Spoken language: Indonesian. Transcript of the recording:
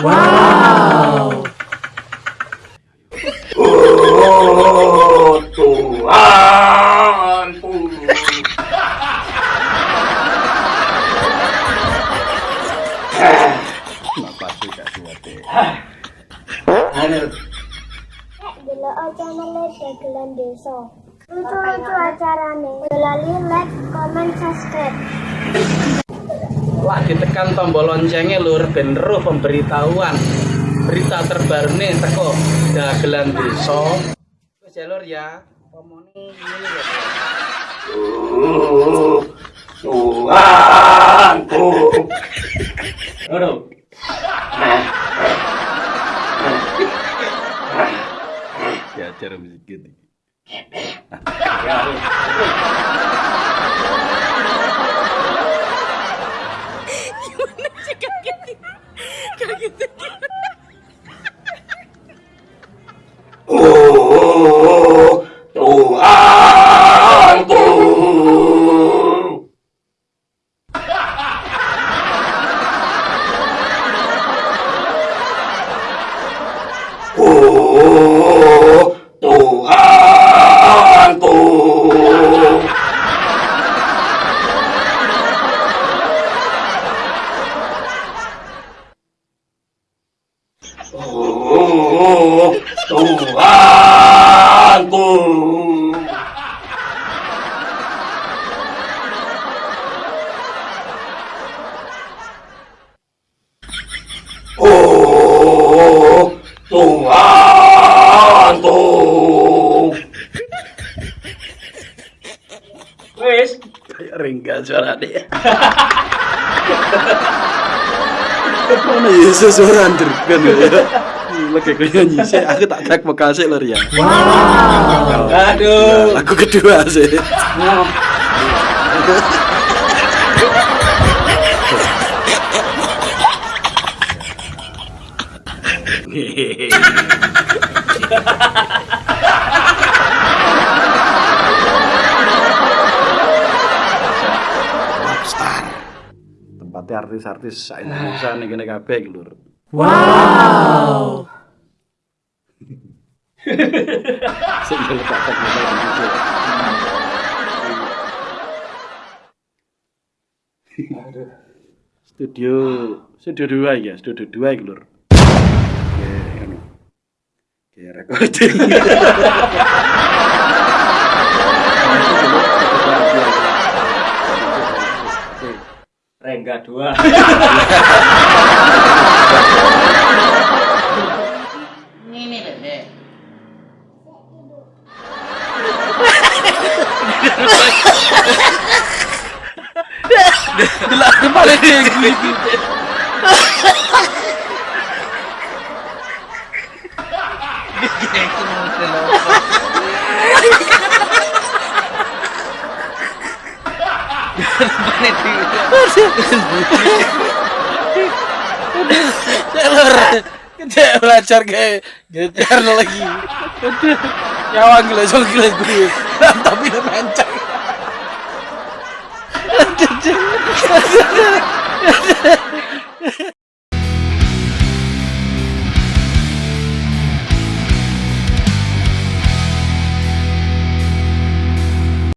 Wow. Oh, Tuhanku. Kenapa? Aduh. Delok channel. Lucu-lucu like, comment, subscribe. Lagi tekan tombol loncengnya lur ben roh pemberitahuan berita terbaru nih teko dagelan desa. Wis ya lur ya. Ya. Oh, Tuhanku. Aduh. Ya cara musik gitu. Oh, Tuhanku. Oh, Tuhanku. Wes, Kayak ringga suara dia. Mana Yesus orang terkan ya. Lagi kayak nyanyi sih, aku tak track vokal sih lur ya. aduh. Lagu kedua sih. Tempatnya artis-artis sa Indonesia nih kene kabeh iki lur. Wow. Modal Indonesia. Studio studio dua ya, studio dua iki lur. Kayak recording. Rengga dua. Delak kepala dia gini. Kita belajar kayak gitar lagi. Nyawang gila gue. Tapi udah mencang.